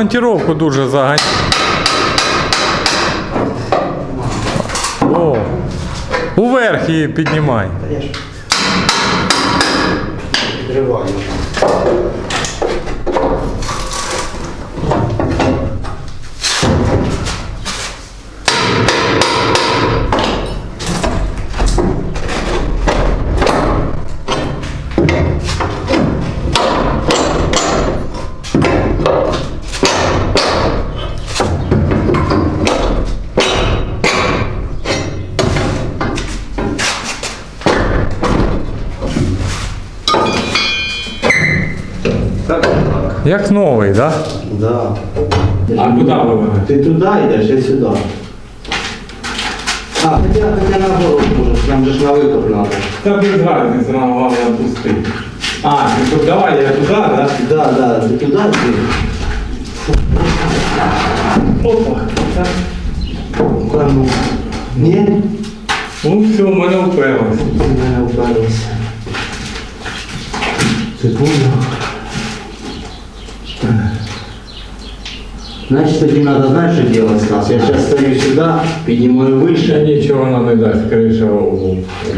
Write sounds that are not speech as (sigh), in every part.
монтировку дуже заганяє. О, уверх її піднімай. Підриваю. Як новий, так? Да? Да. А куди ви? Ти туди йдеш, я сюди. А, хоча, хоча наоборот може, там же ж на викоп надо. Та без разниці нам головне пустити. А, ти тут давай, я туди, да? Да, да, ти туди йди. Опа. Так. Та ну. Ні? Ну все, в мене вперлося. Ти в мене вперлися. Секунду. Значит, тоді надо, знаешь, что делать, Стас? Я сейчас стою сюда, поднимаю Ще выше. нічого нам не дасть, криша.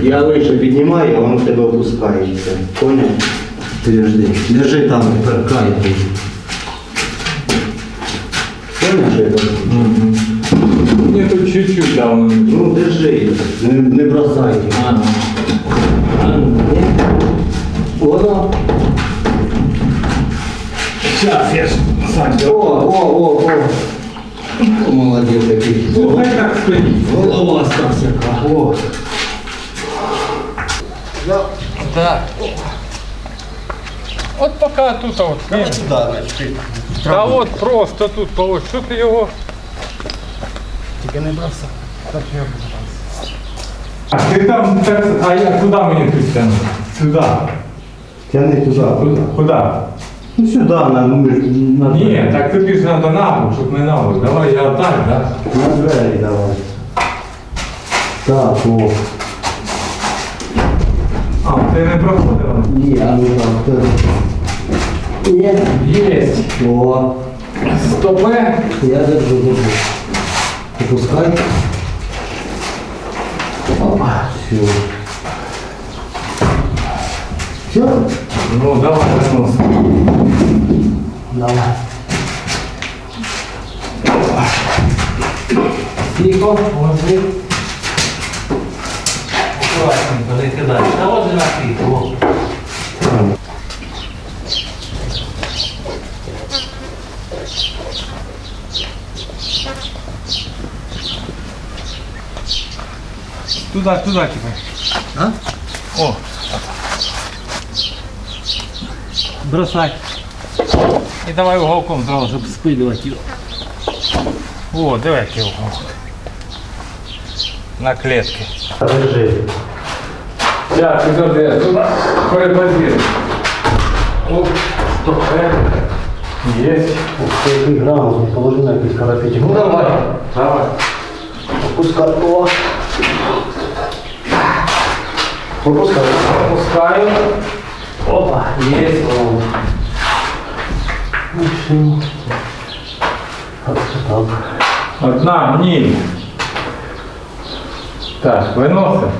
Я выше поднимаю, а он в тебе опускается. Понял? Подожди. Держи там, край. Понял, что это? Мені тут чуть-чуть давно. Ну, держи. Не, не бросай. А, ну. А, ні. Воно. Сейчас, я ж сам О, о, о, о. О, Молодець такий. Ну, хай так стоїть. Голова стався. О. Так. От поки тут от. Ні. Та от просто тут положь. Що ти його? Тільки не бросай. А ти там, так, а я куди мені тут тягнути? Сюди. Тяни туди. Куди? Куди? Ну сюди, на, на, на, Ні, так тобі ж треба набок, щоб не набок. Давай я так, так? на двері давай. Так, о. А, ти не проходила? Ні, а ну так. так. Ні. Єсть. О. Стопе. Я держу, держу. Опускай. Опа, все. Все? Ну, давай, винос. Давай. Тихо, ложи. Аккуратненько, не кидай. Та ложи на піку. ложи. Туда, туда тебе. А? О. Бросай. І давай уголком зразу, щоб Спилювати його. О, давай який угол. На клетки. Держи. Сейчас, подожди, я туда перебазирую. Оп, стоп, Есть. Ух ти, який грамотний, положи на якийсь карапетик. Ну давай. Давай. Опускай. О. Опускай. Опускаю. Опа, есть. О. Ну все. Оце так. Одна, ні. Так, виносимо.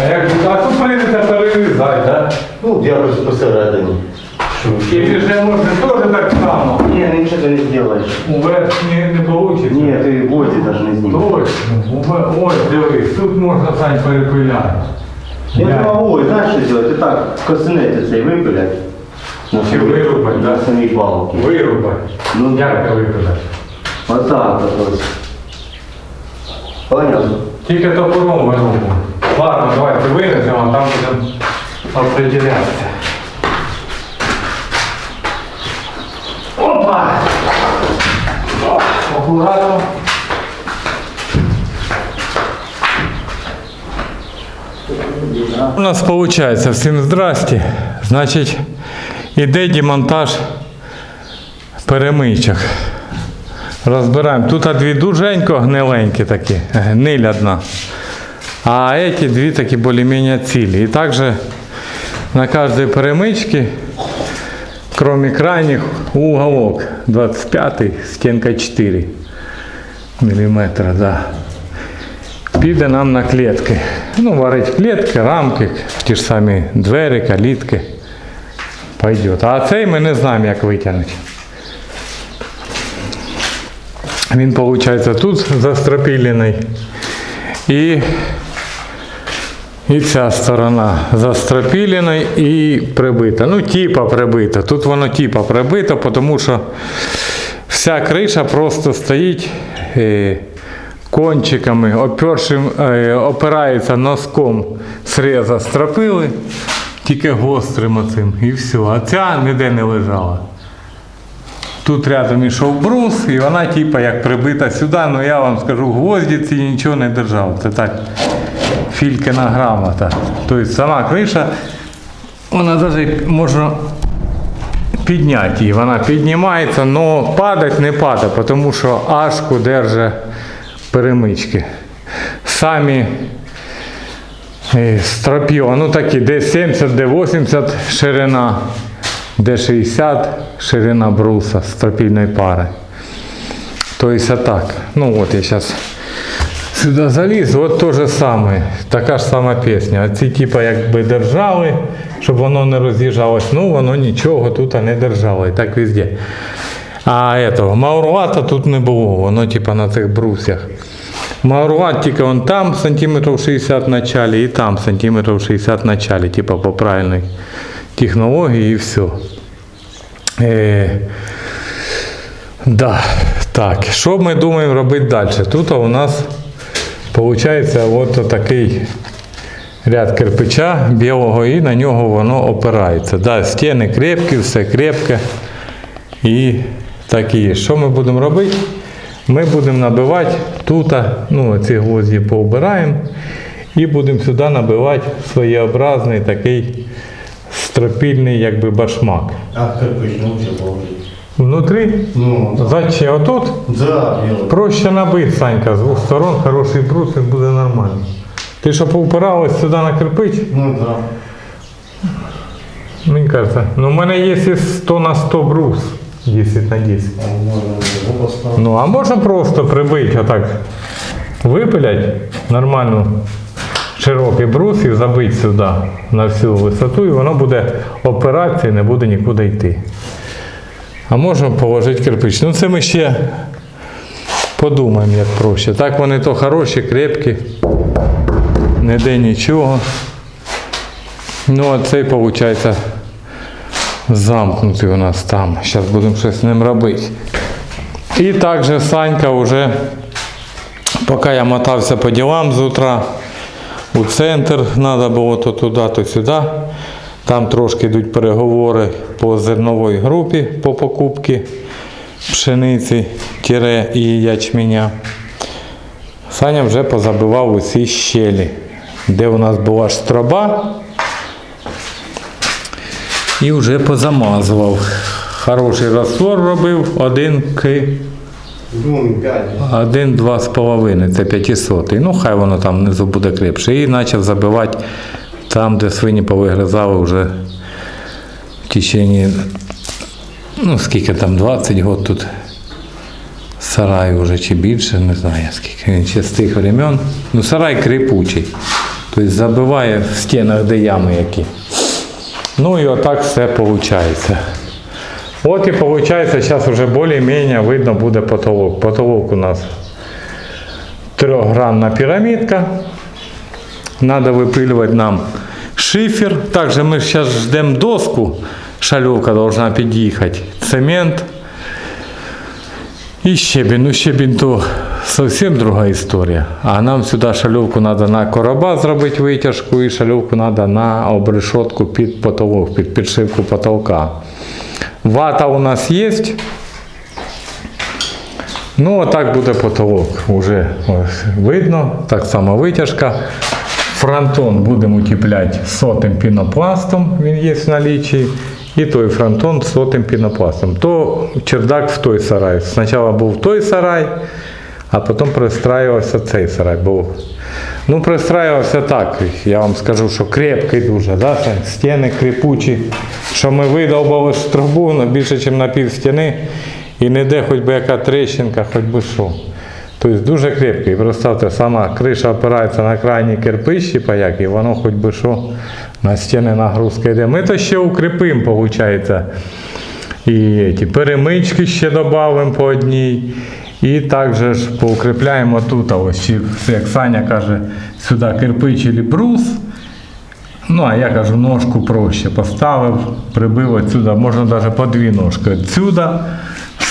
А як а тут прийдеться перерізати, так? Ну, якось посередині. І вже можна теж так само. Ні, нічого ти не зробиш. Уверх не, не вийде. Ні, ти боді навіть не знімеш. Точно. Уве- Ось, дивись, тут можна сань перепиляти. Я не можу, знаєш що зробити? Ти так косинець цей випилять. На Чи самій- вирубать, На да? самій балки. Вирубати. Ну, Як це випиляти? Отак от ось. Понятно? Тільки топором вирубуємо. Ладно, давайте винесемо, а там будемо определятися. Опа! О, Акуратно. У нас виходить, всім здрасті. Значить, іде демонтаж перемичок. Розбираємо. Тут дві дуженько гниленькі такі, гниль одна. А эти дві такі більш-менш цілі. І також на кожній перемичці кроме крайних, уголок 25, стенка 4 мм, да. Піде нам на клітки. Ну, варить клітки, рамки, ті ж самі двері, калітки. Пойдет. А цей ми не знаємо, як витягнути. Він, виходить, тут застропілений. І, і ця сторона застропілена і прибита. Ну, типа прибита. Тут воно типа прибито, тому що вся криша просто стоїть е, кончиками, опершим, е, опирається носком среза стропили, тільки гострим оцим і все. А ця ніде не лежала. Тут рядом ішов брус, і вона типа як прибита сюди, ну я вам скажу, гвозді ці нічого не держав. Це так фількина грамота. Тобто сама криша, вона навіть можна підняти її. Вона піднімається, але падать не падає, тому що ашку держить перемички. Самі е, стропіо, ну такі, де 70, де 80 ширина, де 60 ширина бруса стропільної пари. Тобто так. Ну от я зараз сюди заліз, от то же саме, така ж сама пісня. А ці типа якби держали, щоб воно не роз'їжджалось, ну воно нічого тут не держало. І так везде. А этого, маурвата тут не було, воно типа на цих брусях. Маурват тільки он там сантиметрів 60 в началі і там сантиметрів 60 в началі, типа по правильній технології і все. Е, да, так, що ми думаємо робити далі? Тут у нас виходить от такий ряд кирпича білого і на нього воно опирається. Да, стіни крепкі, все крепке. І так і є. Що ми будемо робити? Ми будемо набивати тут, ну ці гвозді поубираємо і будемо сюди набивати своєобразний такий стропільний якби башмак. А кирпич научил положить. Внутрі Ну, Зачем? Отут да, проще набити, Санька, з двох сторон, хороший брус, і буде нормально. Ти що поупиралась сюди на кирпич? Ну да. Мені кажеться, ну в мене є 100 на 100 брус, 10 на 10. А Можно его поставить. Ну, а можна просто прибити отак, випилять нормальну широкий брус і забити сюди на всю висоту, і воно буде опиратися і не буде нікуди йти. А можна положити кирпич. Ну це ми ще подумаємо, як проще. Так вони то хороші, крепкі, ніде нічого. Ну, а цей, виходить, замкнутий у нас там. Зараз будемо щось з ним робити. І також Санька вже, поки я мотався по ділам з утра, у центр треба було то туди, то сюди. Там трошки йдуть переговори по зерновій групі по покупці пшениці тіре і ячменя. Саня вже позабивав усі щелі, де у нас була штроба. І вже позамазував. Хороший розтвор робив, один к Ну, пять. один, два з половиною, це 500. Ну, хай воно там внизу буде крепше. І почав забивати там, де свині повигризали вже в течение, ну скільки там, 20 років тут сарай вже чи більше, не знаю скільки він ще з тих времен. Ну, сарай крепучий. Тобто забиває в стінах, де ями які. Ну і отак все виходить. От і виходить, зараз вже більш-менш видно буде потолок. Потолок у нас трехгранна пирамидка. Надо выпиливать нам шифер. Также мы сейчас ждем доску. Шалевка должна подъехать. Цемент. И щебень. Ну щебень то совсем другая история. А нам сюда шальовку надо на короба зробити витяжку і шальовку надо на обрешетку під потолок, під підшивку потолка. Вата у нас есть. Ну, а так буде потолок. Уже видно. Так само витяжка. Фронтон будемо утепляти сотим пінопластом, він є в наличии. І той фронтон з сотим пінопластом. То чердак в той сарай. Спочатку був той сарай, а потім пристраювався цей сарай. Бо, ну, пристраювався так, я вам скажу, що крепкий дуже, да? стіни кріпучі, що ми видовбали трубу більше, ніж на пів стіни, і не де хоч би яка тріщинка, хоч би що. Тобто дуже крепкий. Представте, сама криша опирається на крайні кирпичі, паяк, і воно хоч би що на стіни нагрузка йде. Ми то ще укріпимо, виходить. І ті перемички ще додамо по одній. І також поукріпляємо тут, ось як Саня каже, сюди кирпич і брус. Ну, а я кажу, ножку проще поставив, прибив отсюда, можна навіть по дві ножки. Отсюда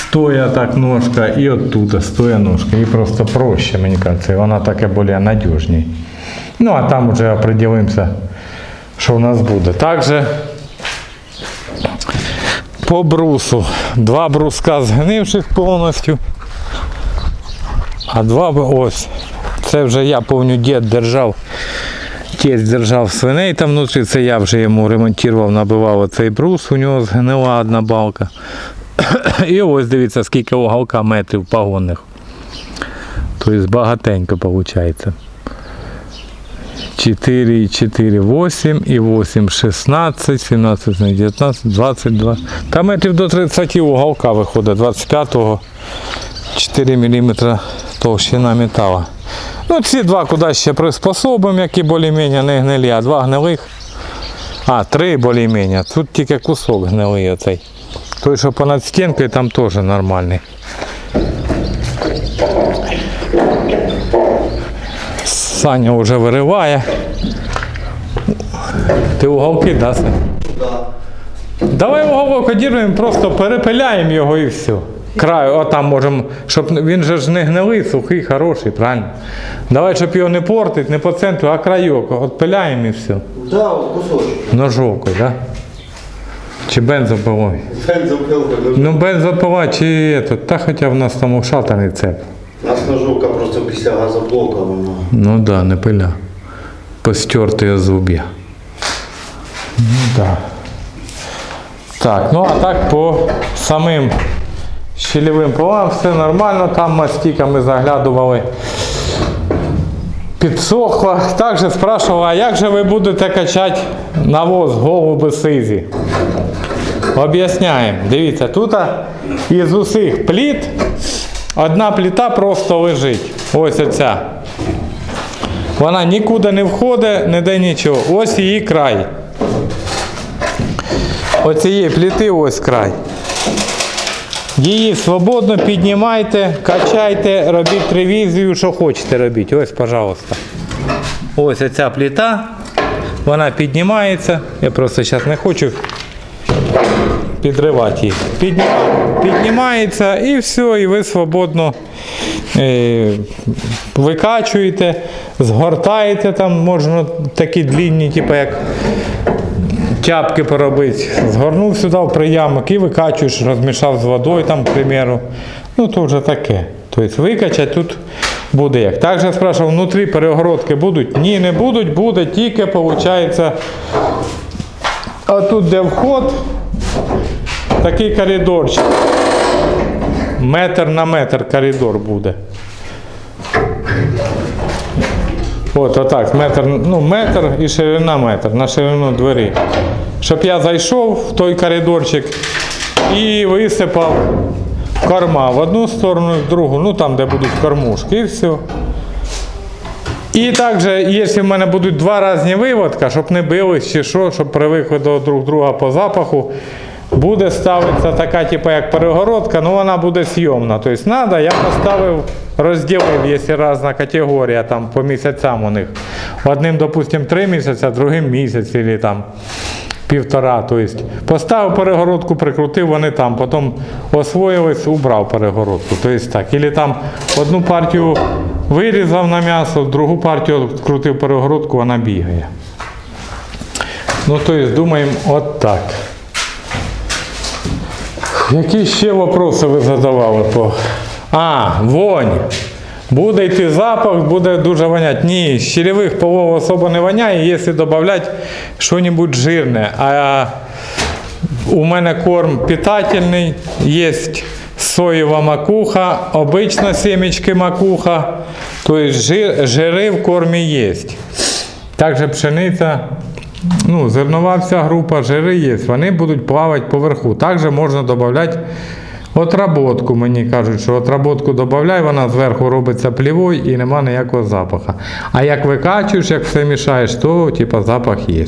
стоя так ножка і оттуда стоя ножка. І просто проще, мені кажеться, і вона таке більш надіжній. Ну, а там вже определимося, що у нас буде. Також по брусу. Два бруска згнивших повністю. А два ось. Це вже я повню дід держав. Тесть держав свиней там внутрі, це я вже йому ремонтував, набивав оцей брус, у нього згнила одна балка. (coughs) І ось дивіться, скільки уголка метрів погонних. Тобто багатенько виходить. 4, і 4, 8 і 8, 16, 17, 19, 22. Та метрів до 30 уголка виходить, 25-го 4 мм товщина металу. Ну, ці два куди ще приспособимо, які більш-менш не гнилі, а два гнилих. А, три більш-менш. Тут тільки кусок гнилий оцей. Той, що понад стінкою, там теж нормальний. Саня вже вириває. Ти уголки, да, Сань? Да. Давай уголок одірвемо, просто перепиляємо його і все. Краю, а там можемо, щоб він же ж не гнилий, сухий, хороший, правильно? Давай, щоб його не портити, не по центру, а крайок. Отпиляємо і все. Да, от кусочок. Ножовкою, так? Да? Чи бензопилою? Бензопилка. Ну, бензопила чи это, та хоча в нас там ушатаний цеп. У нас ножовка просто після газоблока вона. Ну да, не пиля. Постертые зубья. Ну да. Так, ну а так по самим щелевим полам все нормально. Там мастика ми заглядували. Підсохло. Також спрашивала, а як же ви будете качати навоз голуби сизі? Об'ясняємо. Дивіться, тут із усіх пліт одна пліта просто лежить. Ось оця. Вона нікуди не входить, не де нічого. Ось її край. Оцієї пліти ось край. Її свободно піднімайте, качайте, робіть ревізію, що хочете робіть. Ось, пожалуйста. Ось оця пліта. Вона піднімається. Я просто зараз не хочу підривати їх. Підні- Піднімається і все, і ви свободно е, викачуєте, згортаєте там, можна такі длінні, типу як тяпки поробити. Згорнув сюди в приямок і викачуєш, розмішав з водою, там, к примеру. Ну, то вже таке. Тобто викачати тут буде як. Також я спрашивав, внутрі перегородки будуть? Ні, не будуть, буде тільки, виходить, а тут де вход, такий коридорчик. Метр на метр коридор буде. От отак, метр, ну, метр і ширина метр на ширину двері. Щоб я зайшов в той коридорчик і висипав корма в одну сторону в другу, ну там, де будуть кормушки, і все. І також, якщо в мене будуть два різні виводка, щоб не бились чи що, щоб привикли до друг друга по запаху, буде ставитися така, типу, як перегородка, ну вона буде зйомна. Тобто треба, я поставив, розділив, якщо різна категорія, там по місяцям у них. Одним, допустимо, три місяці, другим місяць, або там півтора. Тобто поставив перегородку, прикрутив, вони там, потім освоїлись, убрав перегородку. Тобто так. Або там одну партію вирізав на м'ясо, другу партію крутив перегородку, вона бігає. Ну, тобто, думаємо, от так. Які ще вопроси ви задавали по. А, вонь. Буде йти запах, буде дуже вонять. Ні, з щелевих полов особо не воняє, якщо додати щось жирне. А у мене корм питательний, є соєва макуха, обична семечки макуха, тобто жир, жири в кормі є. Також пшениця, ну, зернова вся група, жири є, вони будуть плавати поверху. Також можна додати отработку, мені кажуть, що отработку додай, вона зверху робиться плівою і нема ніякого запаху. А як викачуєш, як все мішаєш, то типу, запах є.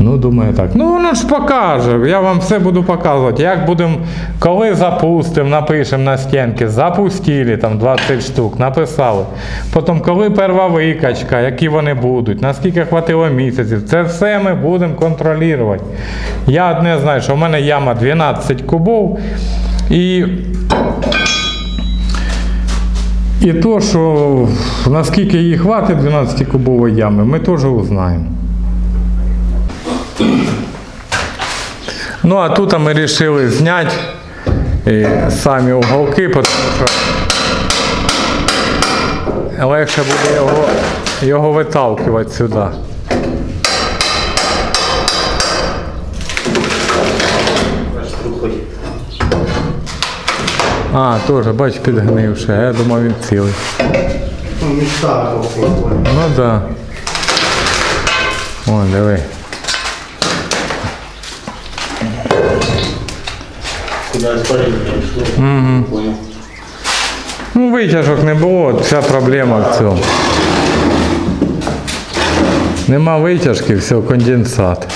Ну, думаю так. Ну воно ж покаже. Я вам все буду показувати. Як будемо, коли запустимо, напишемо на стінки, запустили там 20 штук, написали. Потім, коли перша викачка, які вони будуть, наскільки хватило місяців, це все ми будемо контролювати. Я одне знаю, що в мене яма 12 кубов. І і то, що наскільки їй хватить 12 кубової ями, ми теж узнаємо. Ну, а тут ми вирішили зняти самі уголки, тому що легше буде його, його виталкувати сюди. А, теж, бач, підгнивши, я думав він цілий. Ну, мечта. Ну так. Да. О, диви. Куди испарение пішло. Угу. Понял. Ну, витяжок не було, вся проблема в цьому. Нема витяжки, все, конденсат.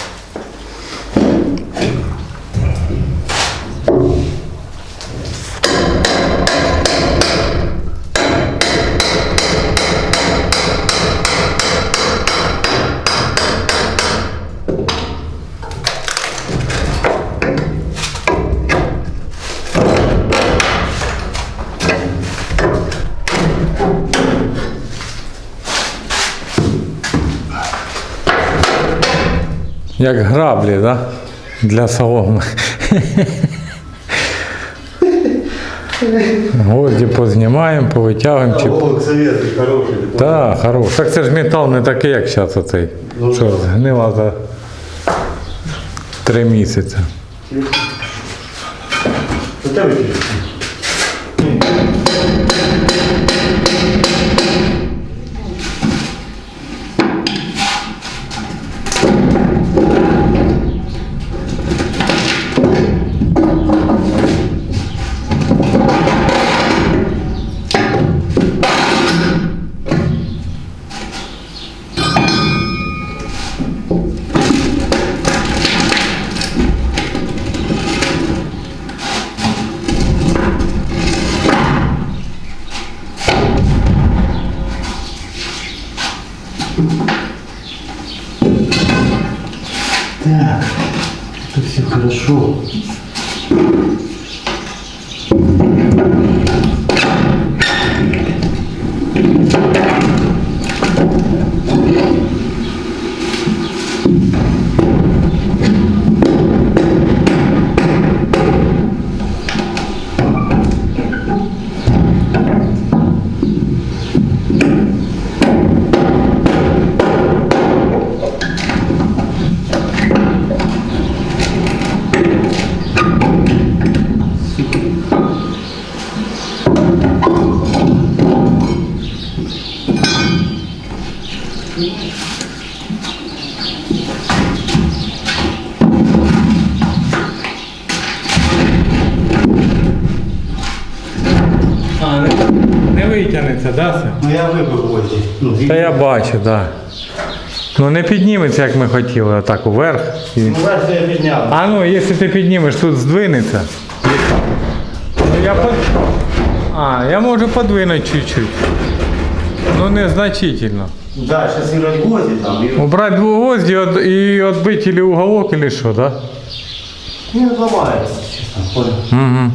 Як граблі, да? Для соломи. Гвозді познімаємо, повитягуємо. Чи... О, советский хороший. Так, хорош. Так це ж метал не такий, як зараз оцей. Ну, Що згнила за три місяці. У витягнеться, да? Ну я вибив гвозді. Ну, Та я бачу, так. Да. Ну не підніметься, як ми хотіли, отак уверх. І... Ну, версію я підняв. А ну, якщо ти піднімеш, тут здвинеться. Ну, я под... А, я можу подвинути чуть-чуть. Ну, незначительно. Да, сейчас играть гвозди там. И... Убрать двугвозді от- і відбити или уголок, или що, да? Не ломается, честно. Понял. Угу.